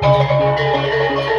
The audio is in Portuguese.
Música